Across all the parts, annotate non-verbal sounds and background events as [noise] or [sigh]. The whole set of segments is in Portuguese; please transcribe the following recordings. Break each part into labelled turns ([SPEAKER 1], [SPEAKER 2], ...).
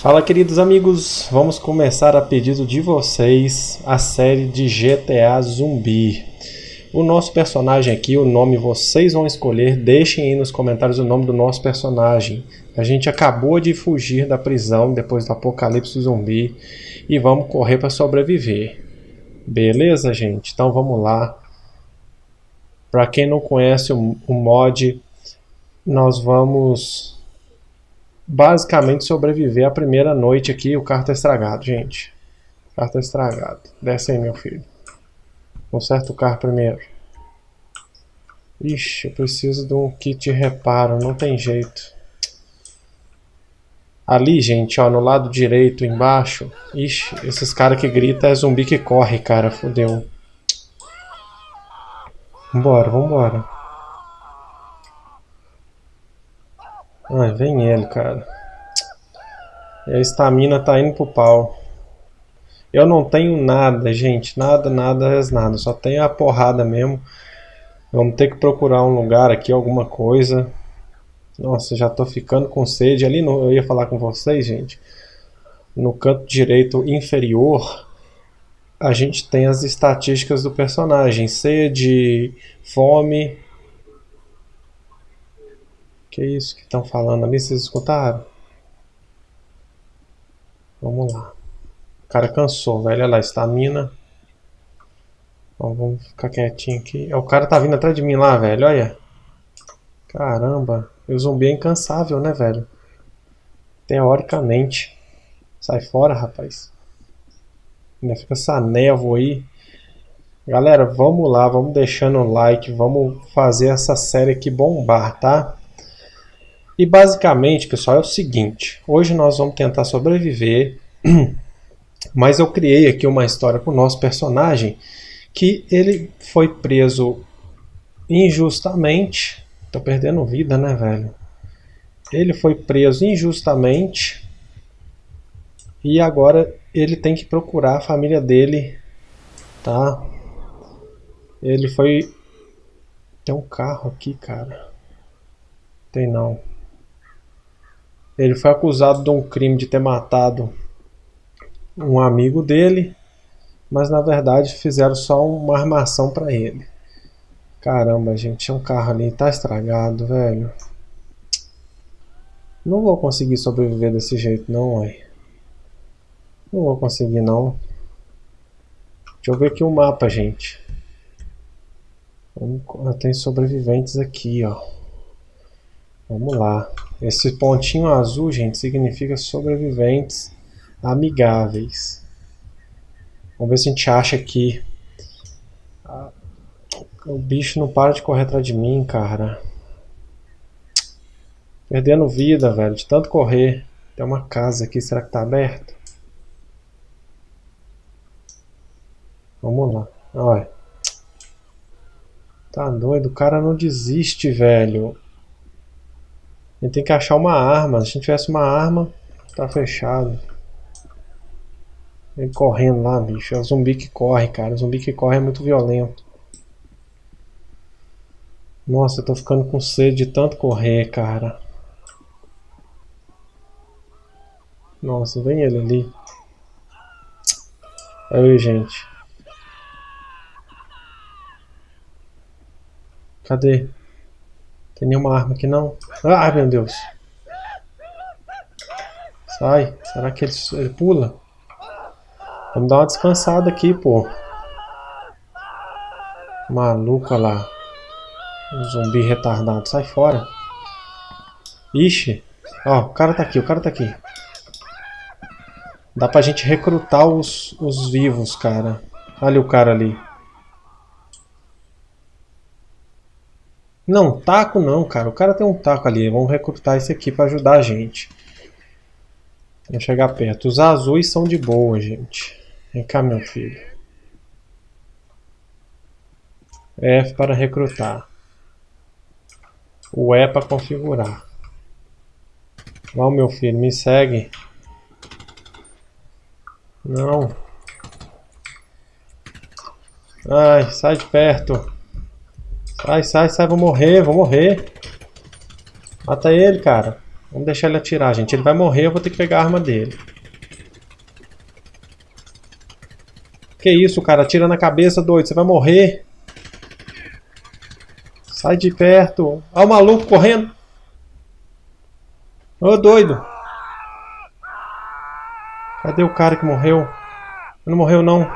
[SPEAKER 1] Fala queridos amigos, vamos começar a pedido de vocês a série de GTA Zumbi. O nosso personagem aqui, o nome vocês vão escolher, deixem aí nos comentários o nome do nosso personagem. A gente acabou de fugir da prisão depois do apocalipse zumbi e vamos correr para sobreviver. Beleza gente? Então vamos lá. Para quem não conhece o, mod, nós vamos basicamente sobreviver a primeira noite aqui. O carro tá estragado, gente. O carro tá estragado. Desce aí, meu filho. Conserta o carro primeiro. Ixi, eu preciso de um kit de reparo. Não tem jeito. Ali, gente, ó, no lado direito, embaixo. Ixi, esses caras que gritam é zumbi que corre, cara. Fudeu. Vambora, vambora. Ai, vem ele, cara. E a estamina tá indo pro pau. Eu não tenho nada, gente. Nada, nada, nada. Só tenho a porrada mesmo. Vamos ter que procurar um lugar aqui, alguma coisa. Nossa, já tô ficando com sede. Ali no, eu ia falar com vocês, gente. No canto direito inferior, a gente tem as estatísticas do personagem. Sede, fome, que isso que estão falando ali? Vocês escutaram? Vamos lá. O cara cansou, velho. Olha lá, estamina. vamos ficar quietinho aqui. O cara tá vindo atrás de mim lá, velho. Olha. Caramba. E o zumbi é incansável, né, velho? Teoricamente. Sai fora, rapaz. Ainda fica essa névoa aí. Galera, vamos lá, vamos deixando o like, vamos fazer essa série aqui bombar, tá? E basicamente, pessoal, é o seguinte: hoje nós vamos tentar sobreviver, [clears throat] mas eu criei aqui uma história com o nosso personagem que ele foi preso injustamente. Tô perdendo vida, né, velho? Ele foi preso injustamente e agora ele tem que procurar a família dele, tá? Ele foi. Tem um carro aqui, cara. Tem não. Ele foi acusado de um crime de ter matado um amigo dele, mas na verdade fizeram só uma armação para ele. Caramba, gente, tinha um carro ali, tá estragado, velho. Não vou conseguir sobreviver desse jeito não, ué. Não vou conseguir não. Deixa eu ver aqui o mapa, gente. Tem sobreviventes aqui, ó. Vamos lá. Esse pontinho azul, gente, significa sobreviventes amigáveis. Vamos ver se a gente acha aqui. O bicho não para de correr atrás de mim, cara. Perdendo vida, velho, de tanto correr. Tem uma casa aqui, será que tá aberto? Vamos lá. Olha. Tá doido, o cara não desiste, velho. A gente tem que achar uma arma. Se a gente tivesse uma arma, tá fechado. Ele correndo lá, bicho. É o zumbi que corre, cara. O zumbi que corre é muito violento. Nossa, eu tô ficando com sede de tanto correr, cara. Nossa, vem ele ali. Aí, gente. Cadê? Tem nenhuma arma aqui não? Ai meu Deus. Sai. Será que ele, ele pula? Vamos dar uma descansada aqui, pô. Maluco, lá. Um zumbi retardado. Sai fora. Ixi. Ó, o cara tá aqui, o cara tá aqui. Dá pra gente recrutar os, os vivos, cara. Olha o cara ali. Não, taco não, cara. O cara tem um taco ali. Vamos recrutar esse aqui para ajudar a gente. Vamos chegar perto. Os azuis são de boa, gente. Vem cá, meu filho. F para recrutar. O E para configurar. Vamos, meu filho, me segue. Não. Ai, sai de perto. Sai, sai, sai, vou morrer, vou morrer. Mata ele, cara. Vamos deixar ele atirar, gente. Ele vai morrer, eu vou ter que pegar a arma dele. Que isso, cara? Atira na cabeça, doido. Você vai morrer. Sai de perto. Olha o maluco correndo. Ô, doido. Cadê o cara que morreu? Não morreu, não.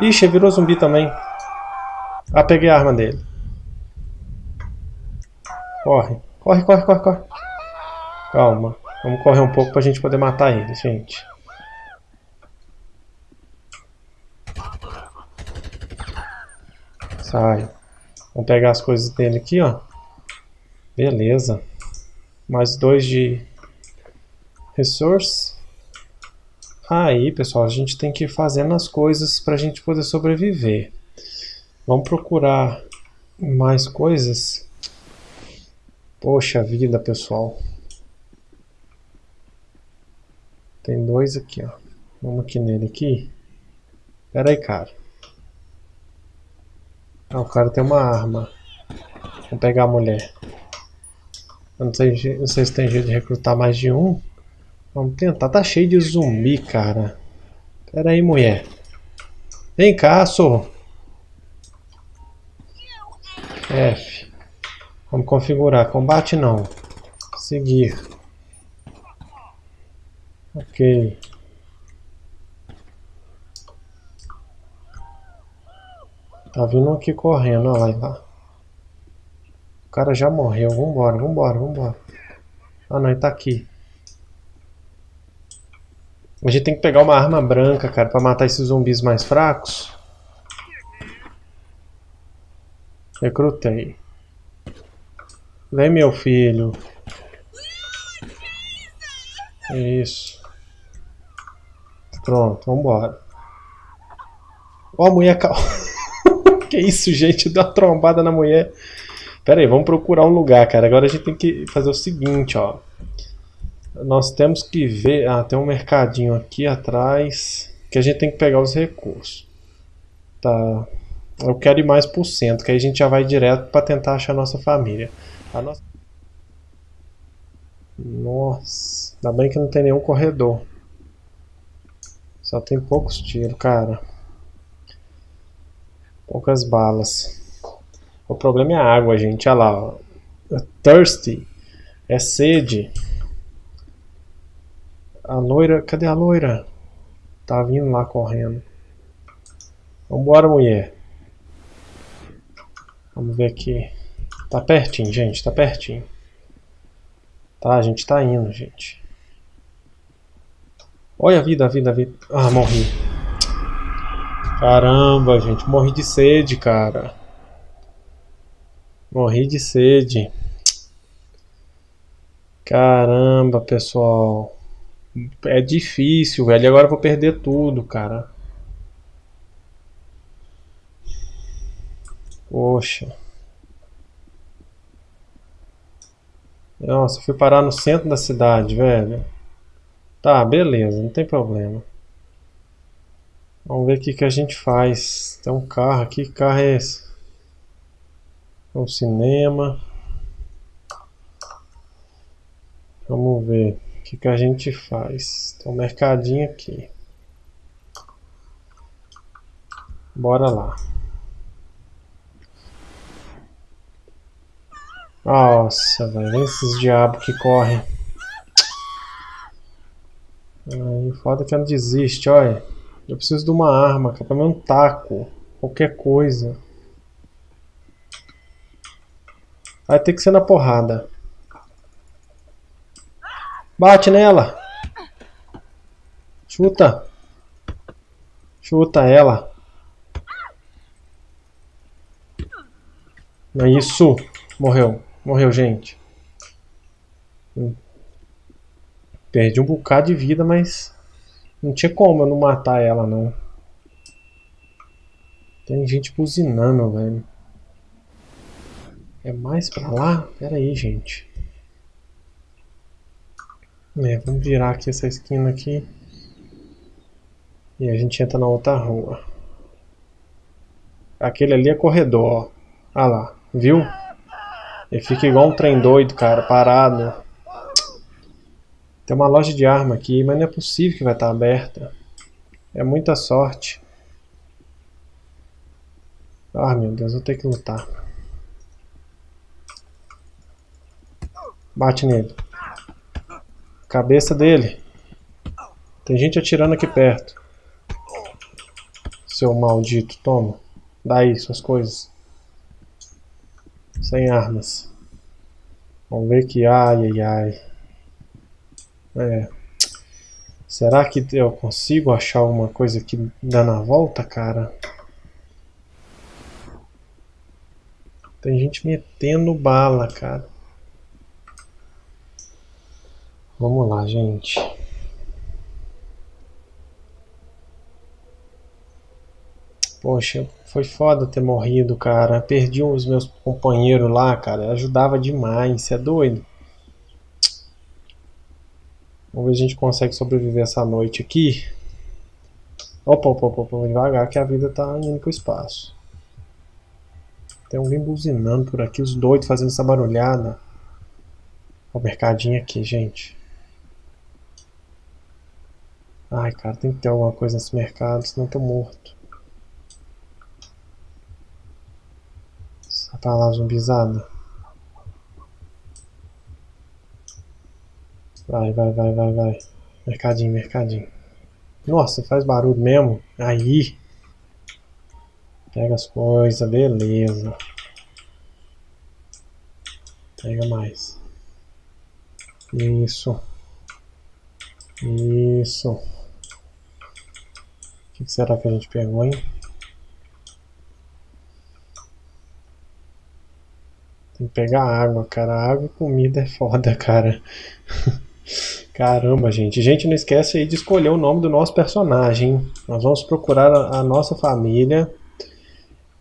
[SPEAKER 1] Ixi, virou zumbi também. Ah, peguei a arma dele. Corre. Corre, corre, corre, corre. Calma. Vamos correr um pouco pra gente poder matar ele, gente. Sai. Vamos pegar as coisas dele aqui, ó. Beleza. Mais dois de resource. Aí, pessoal, a gente tem que ir fazendo as coisas para a gente poder sobreviver. Vamos procurar mais coisas. Poxa vida, pessoal. Tem dois aqui, ó. Vamos aqui nele aqui. Pera aí, cara. Ah, o cara tem uma arma. Vamos pegar a mulher. Eu não sei, não sei se tem jeito de recrutar mais de um. Vamos tentar. Tá cheio de zumbi, cara. Pera aí, mulher. Vem cá, sou. F. Vamos configurar. Combate não. Seguir. Ok. Tá vindo aqui correndo, olha lá. O cara já morreu. Vambora, vambora, vambora. Ah não, ele tá aqui. A gente tem que pegar uma arma branca, cara, pra matar esses zumbis mais fracos. Recrutei. Vem, meu filho. Isso. Pronto, vambora. Ó a mulher [laughs] que isso, gente? Deu uma trombada na mulher. Pera aí, vamos procurar um lugar, cara. Agora a gente tem que fazer o seguinte, ó. Nós temos que ver... Ah, tem um mercadinho aqui atrás. Que a gente tem que pegar os recursos. Tá. Eu quero ir mais por cento, que aí a gente já vai direto para tentar achar a nossa família. A nossa... Nossa, ainda bem que não tem nenhum corredor. Só tem poucos tiros, cara. Poucas balas. O problema é a água, gente. Olha lá. Ó. É thirsty. É sede. A loira... Cadê a loira? Tá vindo lá correndo. Vambora, mulher. Vamos ver aqui. Tá pertinho, gente. Tá pertinho. Tá, a gente tá indo, gente. Olha a vida, a vida, a vida. Ah, morri. Caramba, gente. Morri de sede, cara. Morri de sede. Caramba, pessoal. É difícil, velho. Agora eu vou perder tudo, cara. Poxa. Nossa, fui parar no centro da cidade, velho. Tá, beleza, não tem problema. Vamos ver o que, que a gente faz. Tem um carro aqui, que carro é esse? É um cinema. Vamos ver o que, que a gente faz. Tem um mercadinho aqui. Bora lá. Nossa, velho. Esses diabos que correm. Aí, foda que ela desiste, olha. Eu preciso de uma arma, cara, pra mim um taco. Qualquer coisa. Vai ter que ser na porrada. Bate nela. Chuta. Chuta ela. É isso. Morreu. Morreu, gente. Perdi um bocado de vida, mas não tinha como eu não matar ela, não. Tem gente buzinando, velho. É mais pra lá? Pera aí, gente. É, vamos virar aqui essa esquina aqui. E a gente entra na outra rua. Aquele ali é corredor, ó. Ah lá, viu? Ele fica igual um trem doido, cara, parado. Tem uma loja de arma aqui, mas não é possível que vai estar aberta. É muita sorte. Ah, meu Deus, vou ter que lutar. Bate nele. Cabeça dele. Tem gente atirando aqui perto. Seu maldito, toma. Daí suas coisas. Sem armas. Vamos ver que ai ai ai. É. Será que eu consigo achar alguma coisa que dá na volta, cara? Tem gente metendo bala, cara. Vamos lá, gente. Poxa, foi foda ter morrido, cara. Perdi os meus companheiros lá, cara. Ajudava demais, você é doido. Vamos ver se a gente consegue sobreviver essa noite aqui. Opa, opa, opa, opa, devagar que a vida tá indo pro espaço. Tem alguém buzinando por aqui, os doidos fazendo essa barulhada. Ó o mercadinho aqui, gente. Ai, cara, tem que ter alguma coisa nesse mercado, senão eu tô morto. Essa tá lá zumbizada. Vai, vai, vai, vai, vai. Mercadinho, mercadinho. Nossa, faz barulho mesmo. Aí. Pega as coisas, beleza. Pega mais. Isso. Isso. O que será que a gente pegou, hein? Tem que pegar água, cara. Água e comida é foda, cara. [laughs] Caramba, gente. Gente, não esquece aí de escolher o nome do nosso personagem. Nós vamos procurar a, a nossa família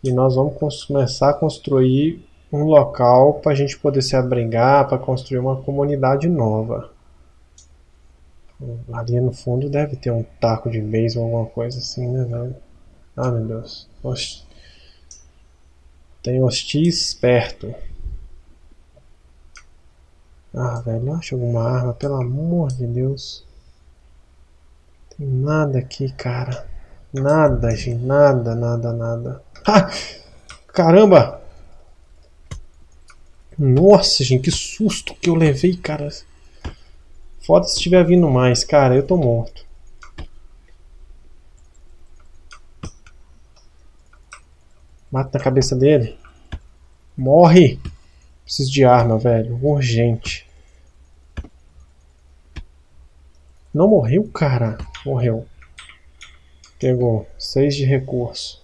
[SPEAKER 1] e nós vamos começar a construir um local para a gente poder se abrigar, para construir uma comunidade nova. Ali no fundo deve ter um taco de vez ou alguma coisa assim, né, velho? Ah, meu Deus. Oxi. Tem hostis perto. Ah, velho, acha alguma arma, pelo amor de Deus. Tem nada aqui, cara. Nada, gente. Nada, nada, nada. Ah! Caramba! Nossa, gente, que susto que eu levei, cara. Foda se estiver vindo mais, cara. Eu tô morto. Mata na cabeça dele. Morre! Preciso de arma, velho. Urgente. Não morreu, cara? Morreu. Pegou. Seis de recurso.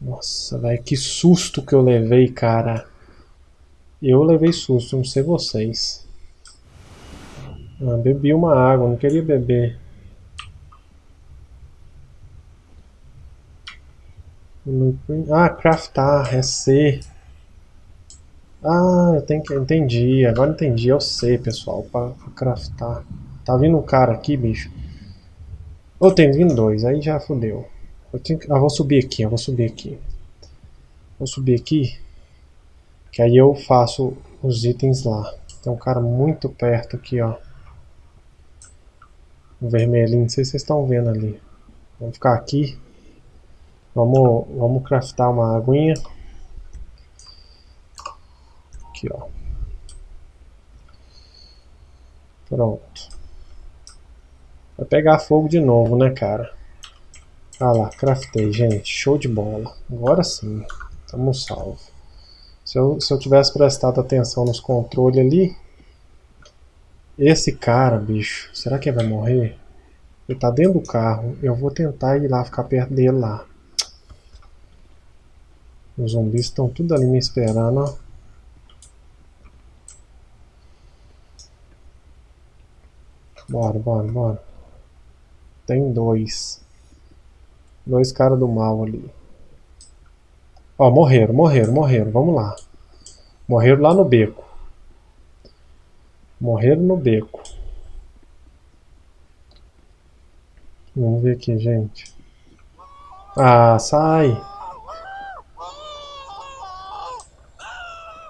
[SPEAKER 1] Nossa, velho. Que susto que eu levei, cara. Eu levei susto, não sei vocês. Ah, bebi uma água, não queria beber. Ah, craftar, é C. Ah, eu tenho que. Entendi, agora entendi. Eu sei, pessoal, para craftar. Tá vindo um cara aqui, bicho. Ou tem vindo dois, aí já fodeu. Eu tenho que... Ah, vou subir aqui, eu vou subir aqui. Vou subir aqui. Que aí eu faço os itens lá. Tem um cara muito perto aqui, ó. O vermelhinho, não sei se vocês estão vendo ali. Vamos ficar aqui. Vamos, vamos craftar uma aguinha. Aqui, ó. Pronto. Vai pegar fogo de novo, né, cara? Ah lá, craftei, gente. Show de bola. Agora sim. Estamos salvo. Se eu, se eu tivesse prestado atenção nos controles ali... Esse cara, bicho, será que ele vai morrer? Ele tá dentro do carro. Eu vou tentar ir lá, ficar perto dele lá. Os zumbis estão tudo ali me esperando, ó. Bora, bora, bora. Tem dois. Dois caras do mal ali. Ó, morreram, morreram, morreram. Vamos lá. Morreram lá no beco. Morreram no beco. Vamos ver aqui, gente. Ah, sai!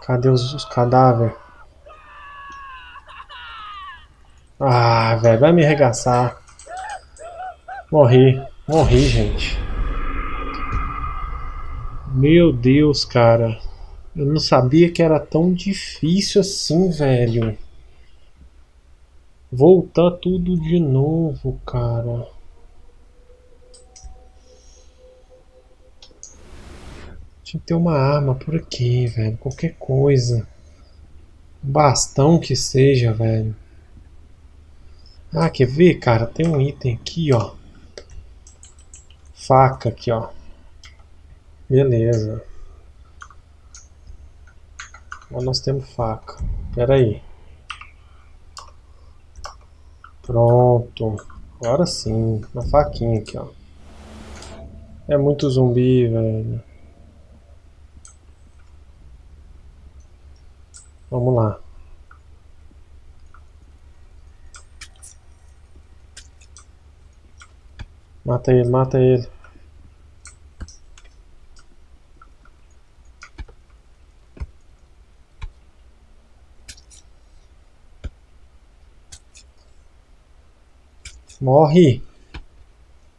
[SPEAKER 1] Cadê os, os cadáveres? Ah, velho, vai me arregaçar. Morri. Morri, gente. Meu Deus, cara. Eu não sabia que era tão difícil assim, velho. Voltar tudo de novo, cara. Tinha que ter uma arma por aqui, velho. Qualquer coisa. Bastão que seja, velho. Ah, quer ver, cara? Tem um item aqui, ó. Faca aqui, ó. Beleza. Agora nós temos faca. Pera aí. Pronto. Agora sim. Uma faquinha aqui, ó. É muito zumbi, velho. Vamos lá. Mata ele, mata ele. Morre.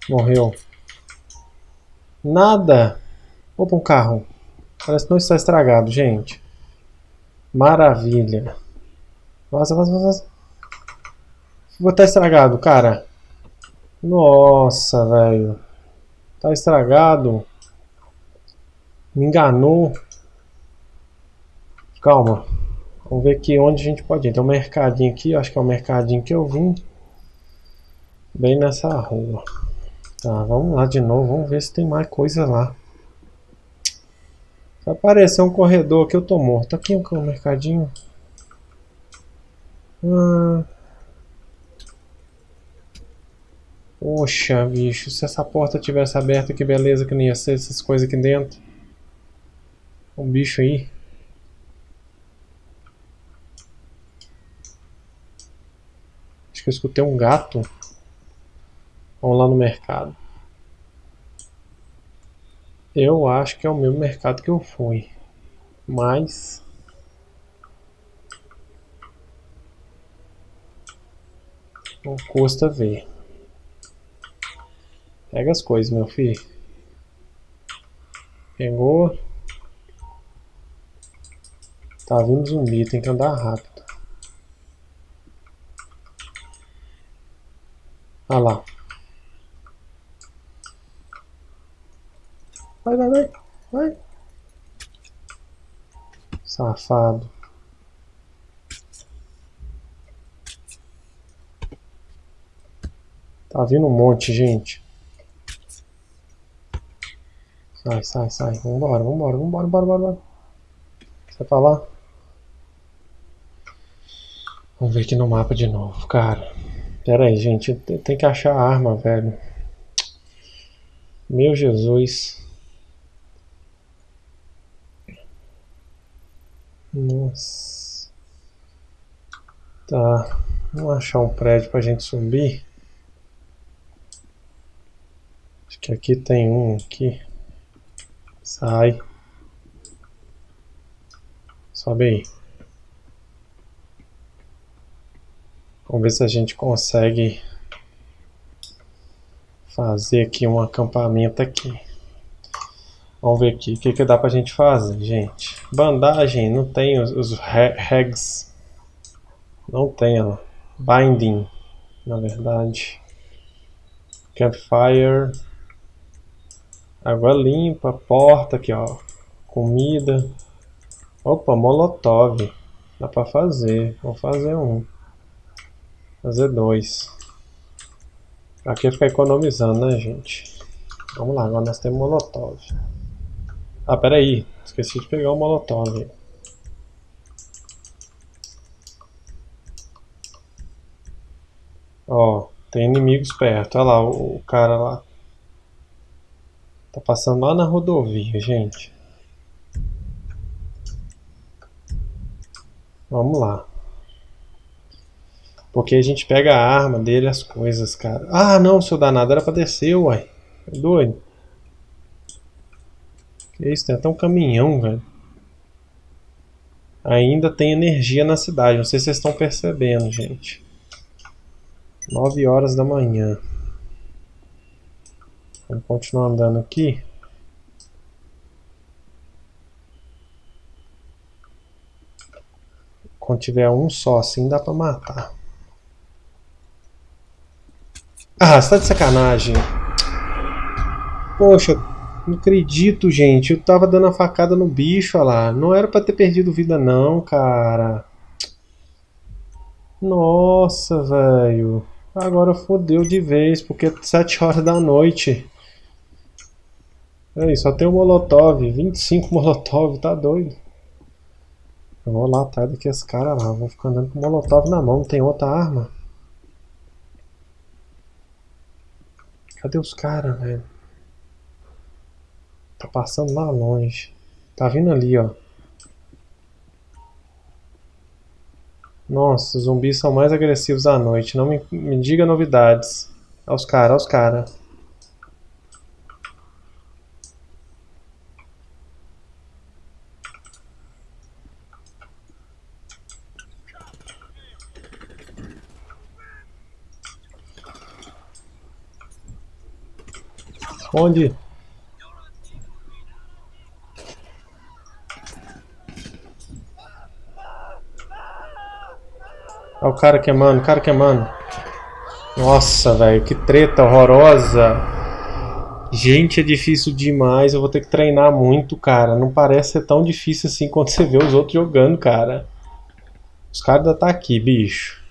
[SPEAKER 1] Morreu. Nada. Opa, um carro. Parece que não está estragado, gente. Maravilha. Vaza, vaza, vaza. Vou estar estragado, cara. Nossa, velho. Tá estragado. Me enganou. Calma. Vamos ver aqui onde a gente pode ir. Tem um mercadinho aqui. Acho que é o mercadinho que eu vim. Bem nessa rua. Tá, vamos lá de novo. Vamos ver se tem mais coisa lá. Se aparecer um corredor aqui, eu tô morto. Aqui é um mercadinho. Ah... Poxa, bicho, se essa porta tivesse aberta, que beleza que não ia ser essas coisas aqui dentro. Um bicho aí. Acho que eu escutei um gato. Vamos lá no mercado. Eu acho que é o mesmo mercado que eu fui. Mas... Não custa ver. Pega as coisas, meu filho. Pegou. Tá vindo zumbi, tem que andar rápido. Olha lá. Vai, vai, vai. Vai. Safado. Tá vindo um monte, gente. Sai, sai, sai. Vambora, vambora, vambora, vambora, vambora. Sai pra lá. Vamos ver aqui no mapa de novo, cara. Pera aí, gente. Tem que achar a arma, velho. Meu Jesus. Nossa. Tá. Vamos achar um prédio pra gente subir. Acho que aqui tem um aqui. Sai. Sobe aí. Vamos ver se a gente consegue fazer aqui um acampamento aqui. Vamos ver aqui o que, que dá pra gente fazer, gente. Bandagem, não tem os, os regs. Não tem, ó. Binding, na verdade. Campfire. Água limpa, porta aqui, ó. Comida. Opa, molotov. Dá pra fazer. Vou fazer um. Fazer dois. Aqui é ficar economizando, né, gente? Vamos lá, agora nós temos molotov. Ah, pera aí. Esqueci de pegar o molotov. Ó, tem inimigos perto. Olha lá, o cara lá. Tá passando lá na rodovia, gente. Vamos lá. Porque a gente pega a arma dele, as coisas, cara. Ah, não, seu danado, era pra descer, uai. É doido. Que isso, tem até um caminhão, velho. Ainda tem energia na cidade, não sei se vocês estão percebendo, gente. 9 horas da manhã. Vamos continuar andando aqui. Quando tiver um só assim, dá pra matar. Ah, você tá de sacanagem. Poxa, não acredito, gente. Eu tava dando a facada no bicho, olha lá. Não era pra ter perdido vida não, cara. Nossa, velho. Agora fodeu de vez, porque é 7 horas da noite. Aí, só tem o Molotov. 25 [laughs] Molotov, tá doido. Eu vou lá atrás daqueles caras lá. Vou ficar andando com o Molotov na mão. Não tem outra arma. Cadê os caras, velho? Tá passando lá longe. Tá vindo ali, ó. Nossa, os zumbis são mais agressivos à noite. Não me, me diga novidades. Olha os caras, olha os caras. Onde? Olha o cara queimando, o cara queimando. Nossa, velho, que treta horrorosa. Gente, é difícil demais. Eu vou ter que treinar muito, cara. Não parece ser tão difícil assim quando você vê os outros jogando, cara. Os caras ainda tá aqui, bicho.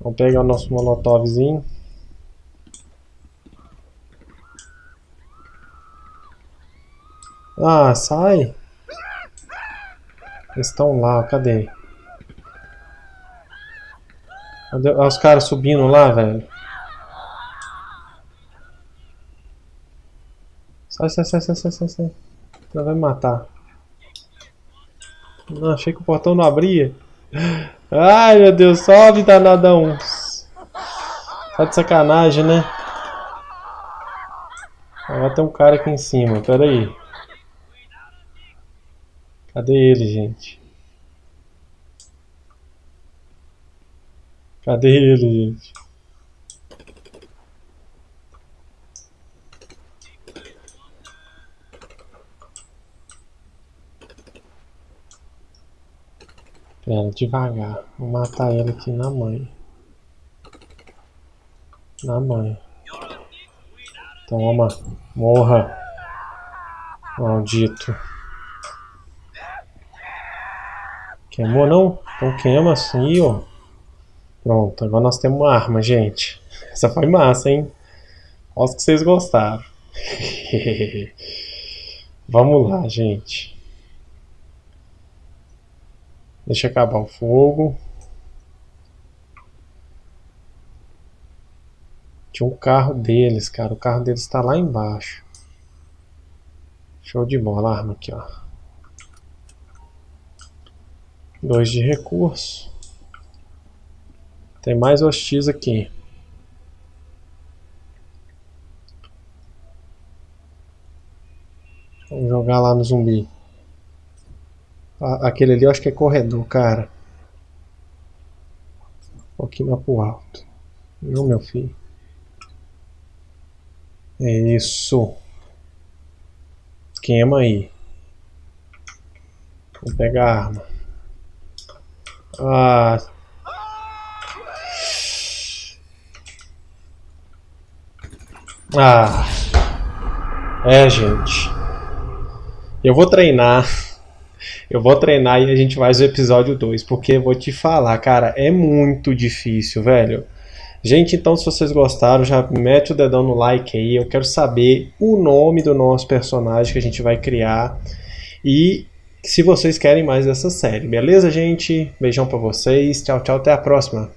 [SPEAKER 1] Vamos pegar o nosso molotovzinho. Ah, sai. Eles estão lá, cadê? Cadê os caras subindo lá, velho? Sai, sai, sai, sai, sai, sai, sai. Ela vai me matar. Não, achei que o portão não abria. Ai, meu Deus, sobe danadão. Tá de sacanagem, né? Agora tem um cara aqui em cima, pera aí. Cadê ele, gente? Cadê ele, gente? Pera, devagar. Vou matar ele aqui na mãe. Na mãe. Toma. Morra. Maldito. Queimou não? Então queima assim, ó. Pronto, agora nós temos uma arma, gente. Essa foi massa, hein? Olha que vocês gostaram. [laughs] Vamos lá, gente. Deixa acabar o fogo. Tinha um carro deles, cara. O carro deles está lá embaixo. Show de bola. A arma aqui, ó. Dois de recurso. Tem mais hostis aqui. Vamos jogar lá no zumbi. Aquele ali eu acho que é corredor, cara. Um pouquinho mais pro alto. Não, meu filho. É isso. Queima aí. Vou pegar a arma. Ah, Ah. É, gente. Eu vou treinar. Eu vou treinar e a gente faz o episódio 2, porque eu vou te falar, cara, é muito difícil, velho. Gente, então se vocês gostaram, já mete o dedão no like aí. Eu quero saber o nome do nosso personagem que a gente vai criar e se vocês querem mais dessa série. Beleza, gente? Beijão para vocês. Tchau, tchau, até a próxima.